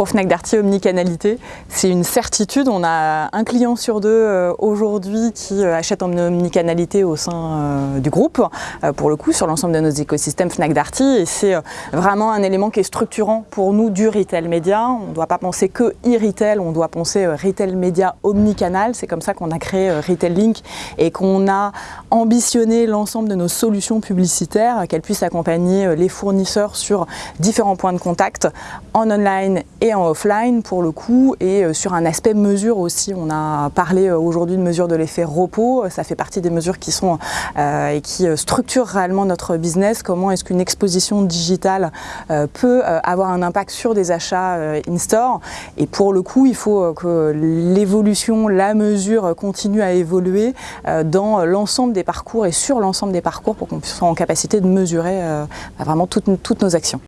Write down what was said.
Pour Fnac Darty, omnicanalité, c'est une certitude. On a un client sur deux euh, aujourd'hui qui euh, achète en omnicanalité au sein euh, du groupe, pour le coup, sur l'ensemble de nos écosystèmes Fnac Darty. Et c'est vraiment un élément qui est structurant pour nous du retail média. On ne doit pas penser que e-retail, on doit penser retail média omnicanal. C'est comme ça qu'on a créé Retail Link et qu'on a ambitionné l'ensemble de nos solutions publicitaires, qu'elles puissent accompagner les fournisseurs sur différents points de contact en online et en offline pour le coup et euh, sur un aspect mesure aussi. On a parlé euh, aujourd'hui de mesure de l'effet repos, ça fait partie des mesures qui sont euh, et qui structurent réellement notre business. Comment est-ce qu'une exposition digitale peut avoir un impact sur des achats in-store? Et pour le coup il faut que l'évolution, la mesure continue à évoluer dans l'ensemble des parcours et sur l'ensemble des parcours pour qu'on soit en capacité de mesurer vraiment toutes, toutes nos actions.